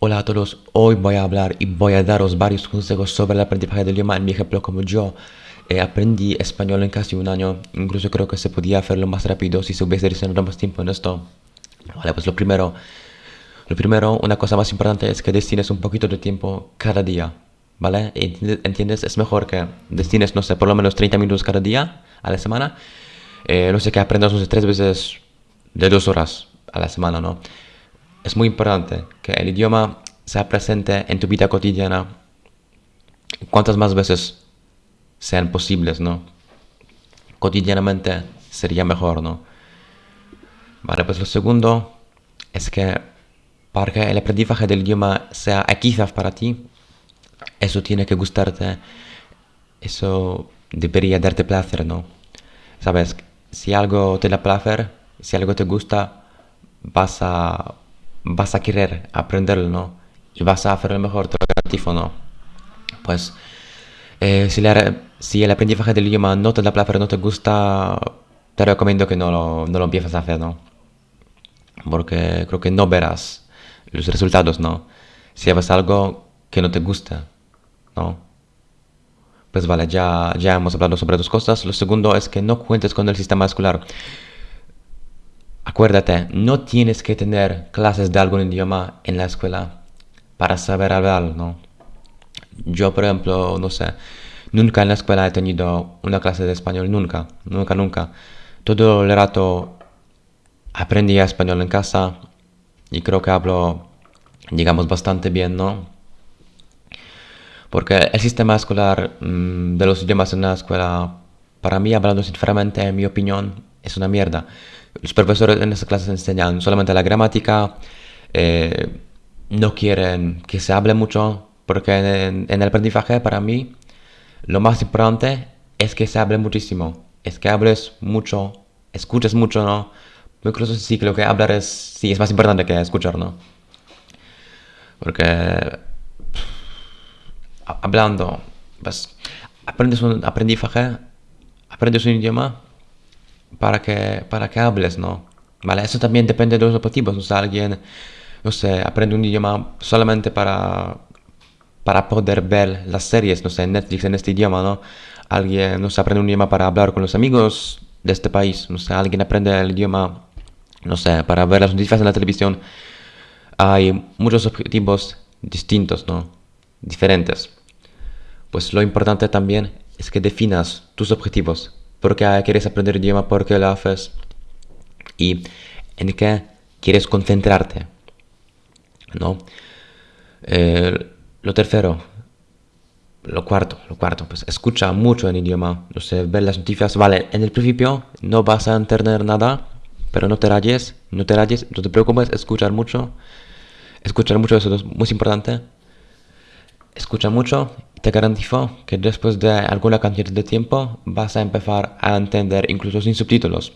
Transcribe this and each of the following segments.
Hola a todos, hoy voy a hablar y voy a daros varios consejos sobre el aprendizaje del idioma en mi ejemplo como yo eh, aprendí español en casi un año, incluso creo que se podía hacerlo más rápido si se hubiese destinado más tiempo en esto. Vale, pues lo primero, lo primero, una cosa más importante es que destines un poquito de tiempo cada día, ¿vale? ¿Entiendes? Es mejor que destines, no sé, por lo menos 30 minutos cada día a la semana. Eh, no sé, que aprendas, no sé, tres veces de dos horas a la semana, ¿no? Es muy importante que el idioma sea presente en tu vida cotidiana cuantas más veces sean posibles, ¿no? Cotidianamente sería mejor, ¿no? Vale, pues lo segundo es que para que el aprendizaje del idioma sea equizaf para ti, eso tiene que gustarte, eso debería darte placer, ¿no? Sabes, si algo te da placer, si algo te gusta, vas a vas a querer aprenderlo, ¿no? Y vas a hacerlo mejor, te ¿no? Pues eh, si, si, el aprendizaje del idioma no te da placer, no te gusta, te recomiendo que no lo, no lo empieces a hacer, ¿no? Porque creo que no verás los resultados, ¿no? Si haces algo que no te gusta, ¿no? Pues vale, ya, ya hemos hablado sobre dos cosas. Lo segundo es que no cuentes con el sistema escolar. Acuérdate, no tienes que tener clases de algún idioma en la escuela para saber hablar, ¿no? Yo, por ejemplo, no sé, nunca en la escuela he tenido una clase de español, nunca, nunca, nunca. Todo el rato aprendí español en casa y creo que hablo, digamos, bastante bien, ¿no? Porque el sistema escolar mm, de los idiomas en la escuela, para mí, hablando sinceramente, en mi opinión, es una mierda. Los profesores en esas clases enseñan solamente la gramática, eh, no quieren que se hable mucho, porque en, el aprendizaje para mí lo más importante es que se hable muchísimo, es que hables mucho, escuches mucho, ¿no? Incluso sí que lo que hablar es, sí, es más importante que escuchar, ¿no? Porque hablando, pues aprendes un aprendizaje, aprendes un idioma para que, para que hables, ¿no? ¿Vale? Eso también depende de los objetivos. O sea, alguien, no sé, aprende un idioma solamente para, para poder ver las series, no sé, Netflix en este idioma, ¿no? Alguien, no sé, aprende un idioma para hablar con los amigos de este país. No sé, alguien aprende el idioma, no sé, para ver las noticias en la televisión. Hay muchos objetivos distintos, ¿no? Diferentes. Pues lo importante también es que definas tus objetivos porque quieres aprender idioma, porque lo haces y en qué quieres concentrarte. ¿no? Eh, lo tercero, lo cuarto, lo cuarto, pues escucha mucho en idioma, no sé, ver las noticias, vale, en el principio no vas a entender nada, pero no te rayes, no te rayes, no te preocupes, escuchar mucho, escuchar mucho, eso es muy importante, escucha mucho te garantizo que después de alguna cantidad de tiempo vas a empezar a entender incluso sin subtítulos.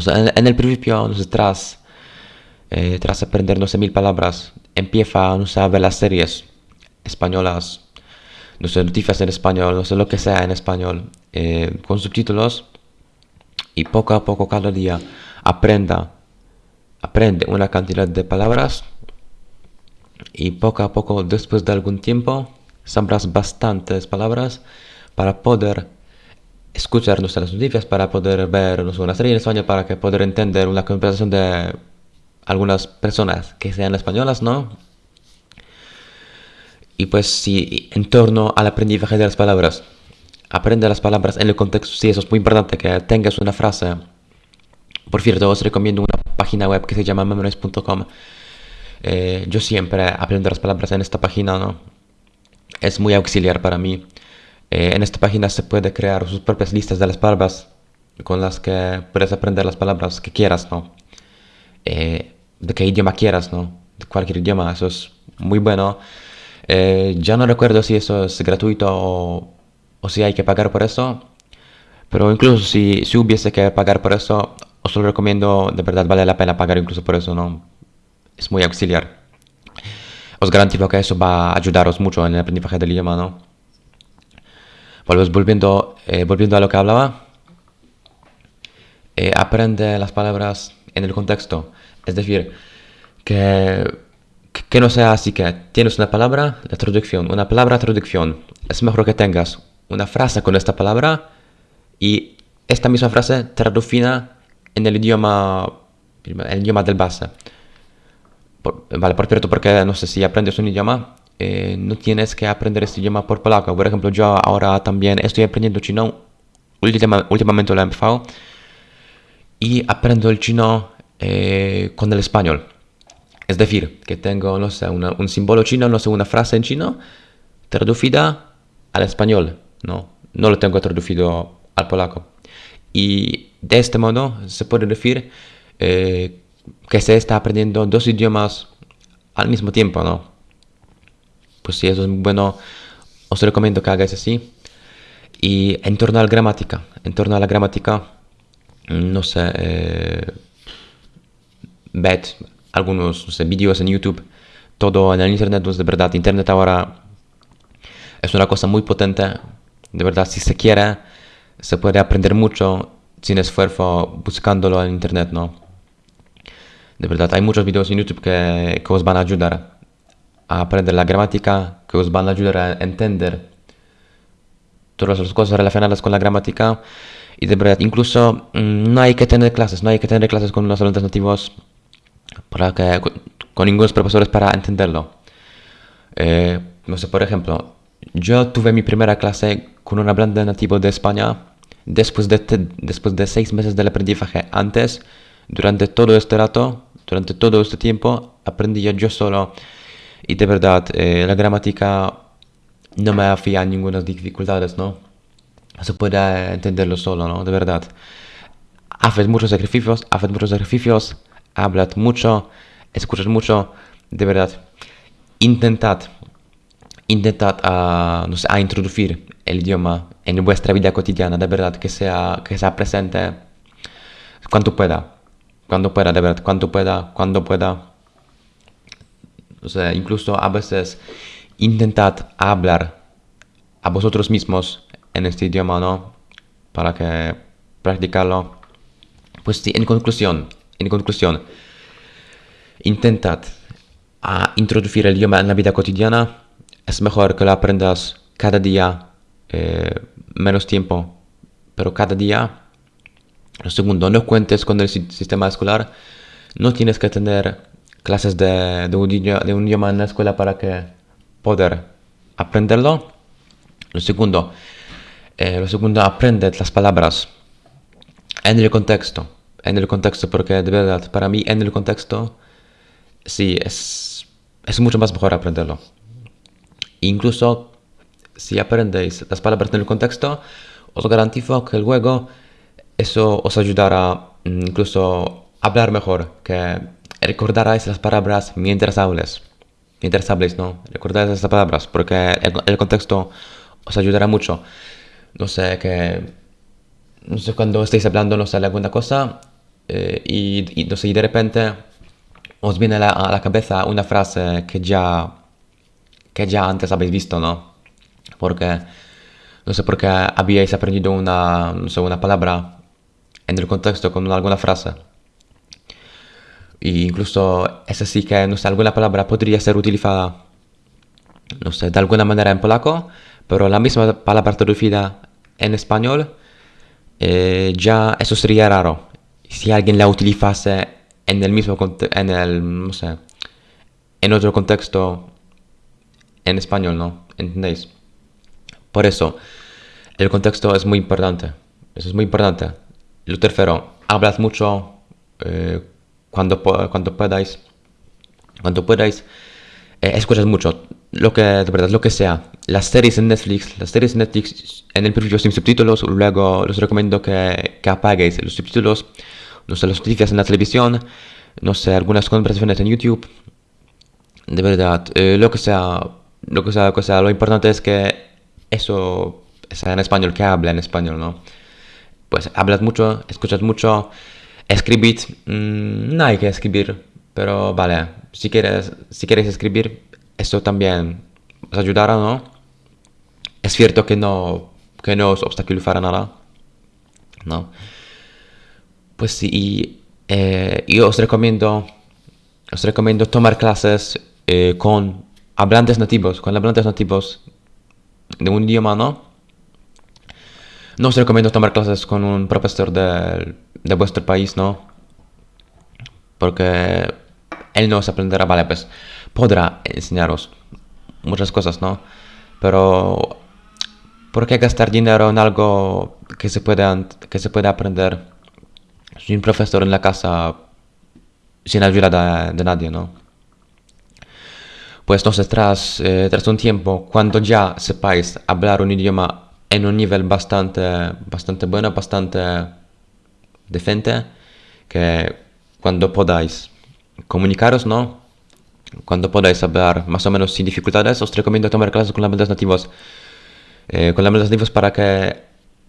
Sé, en, el principio, no sé, tras, eh, tras aprender, no sé, mil palabras, empieza, no sé, a ver las series españolas, no sé, noticias en español, no sé, lo que sea en español, eh, con subtítulos, y poco a poco, cada día, aprenda, aprende una cantidad de palabras, y poco a poco, después de algún tiempo, sabrás bastantes palabras para poder escuchar nuestras noticias, para poder ver una serie en español, para que poder entender una conversación de algunas personas que sean españolas, ¿no? Y pues si en torno al aprendizaje de las palabras, aprende las palabras en el contexto, sí, eso es muy importante, que tengas una frase. Por cierto, os recomiendo una página web que se llama memories.com. Eh, yo siempre aprendo las palabras en esta página, ¿no? Es muy auxiliar para mí. Eh, en esta página se puede crear sus propias listas de las palabras con las que puedes aprender las palabras que quieras, ¿no? Eh, de qué idioma quieras, ¿no? De cualquier idioma, eso es muy bueno. Eh, ya no recuerdo si eso es gratuito o, o, si hay que pagar por eso, pero incluso si, si hubiese que pagar por eso, os lo recomiendo, de verdad vale la pena pagar incluso por eso, ¿no? Es muy auxiliar os garantizo que eso va a ayudaros mucho en el aprendizaje del idioma, ¿no? Volviendo, eh, volviendo a lo que hablaba, eh, aprende las palabras en el contexto. Es decir, que que no sea así que tienes una palabra, la traducción, una palabra, traducción. Es mejor que tengas una frase con esta palabra y esta misma frase traducida en el idioma, el idioma del base. Vale, por cierto, porque no sé si aprendes un idioma, eh, no tienes que aprender este idioma por polaco. Por ejemplo, yo ahora también estoy aprendiendo chino, últimamente lo he empezado, y aprendo el chino eh, con el español. Es decir, que tengo, no sé, un símbolo chino, no sé, una frase en chino, traducida al español, ¿no? No lo tengo traducido al polaco. Y de este modo se puede decir eh, que se está aprendiendo dos idiomas al mismo tiempo, ¿no? Pues si eso es bueno, os recomiendo que hagáis así. Y en torno a la gramática, en torno a la gramática, no sé, eh, algunos vídeos en YouTube, todo en el Internet, pues de verdad, Internet ahora es una cosa muy potente, de verdad, si se quiere, se puede aprender mucho sin esfuerzo buscándolo en Internet, ¿no? De verdad, hay muchos vídeos en YouTube que, os van a ayudar a aprender la gramática, que os van a ayudar a entender todas las cosas relacionadas con la gramática. Y de verdad, incluso mm, no hay que tener clases, no hay que tener clases con los alumnos nativos para que, con, ningunos profesores para entenderlo. Eh, no sé, por ejemplo, yo tuve mi primera clase con un hablante nativo de España después de, después de seis meses del aprendizaje. Antes, durante todo este rato, durante todo este tiempo, aprendí yo solo y de verdad eh, la gramática no me hacía ninguna dificultades, ¿no? Se puede entenderlo solo, ¿no? De verdad. Haces muchos sacrificios, haces muchos sacrificios hablad mucho, escuchad mucho, de verdad, intentad, intentad a, no sé, a introducir el idioma en vuestra vida cotidiana, de verdad, que sea, que sea presente cuando pueda, cuando pueda, de verdad, cuando pueda, cuando pueda. O sea, incluso a veces intentad hablar a vosotros mismos en este idioma, ¿no? Para que practicarlo. Pues sí, en conclusión, en conclusión, intentad a introducir el idioma en la vida cotidiana. Es mejor que lo aprendas cada día, eh, menos tiempo, pero cada día. Lo segundo, no cuentes con el sistema escolar. No tienes que tener clases de, de, un, idioma, en la escuela para que poder aprenderlo. Lo segundo, eh, lo segundo, aprende las palabras en el contexto en el contexto, porque de verdad, para mí en el contexto, sí, es, es mucho más mejor aprenderlo. Incluso si aprendéis las palabras en el contexto, os garantizo que luego eso os ayudará mm, incluso a hablar mejor, que recordaráis las palabras mientras hables. Mientras habléis, ¿no? Recordaréis las palabras, porque el, el contexto os ayudará mucho. No sé, que... No sé, cuando estéis hablando, no sé, alguna cosa, eh, y, no sé, de repente os viene a la, cabeza una frase que ya, que ya antes habéis visto, ¿no? Porque, no sé, porque habíais aprendido una, no sé, una palabra en el contexto con alguna frase. Y incluso es así que, no sé, alguna palabra podría ser utilizada, no sé, de alguna manera en polaco, pero la misma palabra traducida en español, eh, ya eso sería raro. Si alguien la utilizase en el mismo en el no sé en otro contexto en español no entendéis por eso el contexto es muy importante. Eso es muy importante lo tercero hablad mucho eh, cuando cuando podáis cuando podáis eh, escuchad mucho lo que de verdad lo que sea las series en Netflix las series en Netflix en el principio sin subtítulos luego os recomiendo que, que apaguéis los subtítulos no sé, las noticias en la televisión, no sé, algunas conversaciones en YouTube. De verdad, eh, lo que sea, lo que sea, lo que sea, lo importante es que eso sea en español, que hable en español, ¿no? Pues hablas mucho, escuchas mucho, escribid, mm, no hay que escribir, pero vale, si quieres, si quieres escribir, eso también os ayudará, ¿no? Es cierto que no, que no os obstaculizará nada, ¿no? Pues sí, eh, yo os recomiendo, os recomiendo tomar clases eh, con hablantes nativos, con hablantes nativos de un idioma, ¿no? No os recomiendo tomar clases con un profesor de, de vuestro país, ¿no? Porque él no os aprenderá, vale, pues podrá enseñaros muchas cosas, ¿no? Pero ¿por qué gastar dinero en algo que se puede, que se puede aprender sin profesor en la casa sin ayuda de, nadie, ¿no? Pues entonces tras, eh, tras un tiempo, cuando ya sepáis hablar un idioma en un nivel bastante, bastante bueno, bastante decente, que cuando podáis comunicaros, ¿no? Cuando podáis hablar más o menos sin dificultades, os recomiendo tomar clases con hablantes nativos. Eh, con hablantes nativos para que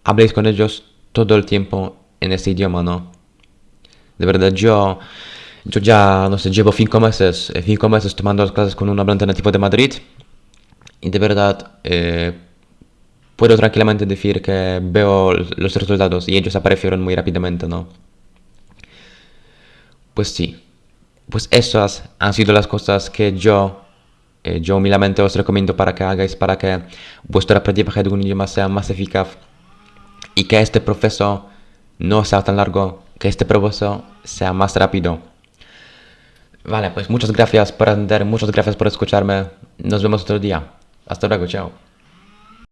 habléis con ellos todo el tiempo en este idioma, ¿no? De verdad, yo, yo ya, no sé, llevo cinco meses, eh, cinco meses tomando clases con un hablante nativo de Madrid y de verdad eh, puedo tranquilamente decir que veo los resultados y ellos aparecieron muy rápidamente, ¿no? Pues sí, pues esas han sido las cosas que yo, eh, yo humildemente os recomiendo para que hagáis, para que vuestro aprendizaje de un idioma sea más eficaz y que este proceso no sea tan largo, que este proceso sea más rápido. Vale, pues muchas gracias por atender, muchas gracias por escucharme. Nos vemos otro día. Hasta luego, chao.